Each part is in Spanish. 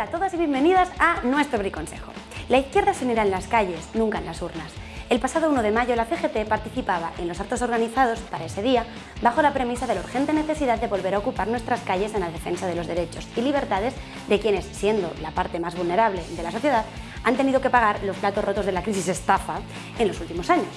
Hola a todas y bienvenidas a nuestro Briconsejo. La izquierda se unirá en las calles, nunca en las urnas. El pasado 1 de mayo la CGT participaba en los actos organizados para ese día bajo la premisa de la urgente necesidad de volver a ocupar nuestras calles en la defensa de los derechos y libertades de quienes, siendo la parte más vulnerable de la sociedad, han tenido que pagar los platos rotos de la crisis estafa en los últimos años.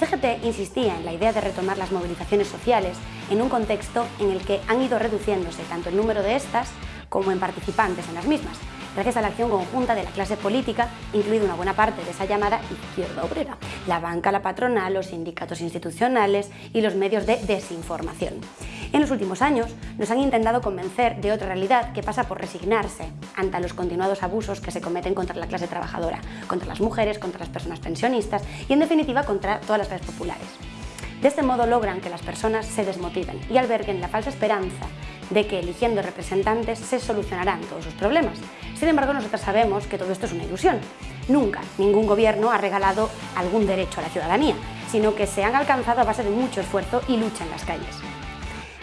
CGT insistía en la idea de retomar las movilizaciones sociales en un contexto en el que han ido reduciéndose tanto el número de estas como en participantes en las mismas, gracias a la acción conjunta de la clase política, incluida una buena parte de esa llamada izquierda obrera, la banca, la patronal, los sindicatos institucionales y los medios de desinformación. En los últimos años nos han intentado convencer de otra realidad que pasa por resignarse ante los continuados abusos que se cometen contra la clase trabajadora, contra las mujeres, contra las personas pensionistas y en definitiva contra todas las clases populares. De este modo logran que las personas se desmotiven y alberguen la falsa esperanza de que eligiendo representantes se solucionarán todos sus problemas. Sin embargo, nosotros sabemos que todo esto es una ilusión. Nunca ningún gobierno ha regalado algún derecho a la ciudadanía, sino que se han alcanzado a base de mucho esfuerzo y lucha en las calles.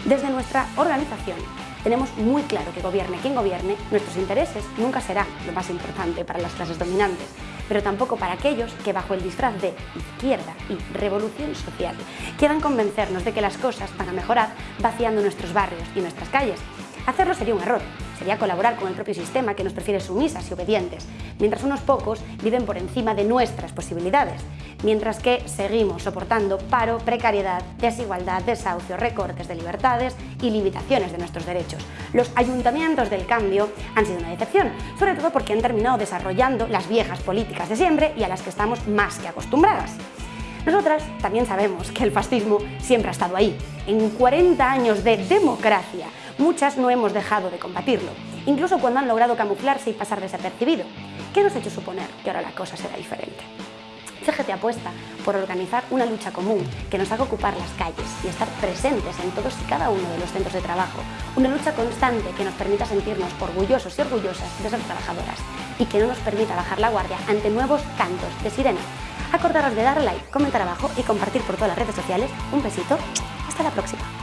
Desde nuestra organización tenemos muy claro que gobierne quien gobierne, nuestros intereses nunca serán lo más importante para las clases dominantes, pero tampoco para aquellos que bajo el disfraz de izquierda y revolución social quieran convencernos de que las cosas van a mejorar vaciando nuestros barrios y nuestras calles. Hacerlo sería un error, sería colaborar con el propio sistema que nos prefiere sumisas y obedientes, mientras unos pocos viven por encima de nuestras posibilidades, mientras que seguimos soportando paro, precariedad, desigualdad, desahucio, recortes de libertades y limitaciones de nuestros derechos. Los ayuntamientos del cambio han sido una decepción, sobre todo porque han terminado desarrollando las viejas políticas de siempre y a las que estamos más que acostumbradas. Nosotras también sabemos que el fascismo siempre ha estado ahí. En 40 años de democracia, muchas no hemos dejado de combatirlo, incluso cuando han logrado camuflarse y pasar desapercibido. ¿Qué nos ha hecho suponer que ahora la cosa será diferente? CGT apuesta por organizar una lucha común que nos haga ocupar las calles y estar presentes en todos y cada uno de los centros de trabajo. Una lucha constante que nos permita sentirnos orgullosos y orgullosas de ser trabajadoras y que no nos permita bajar la guardia ante nuevos cantos de sirena. Acordaros de dar like, comentar abajo y compartir por todas las redes sociales. Un besito, hasta la próxima.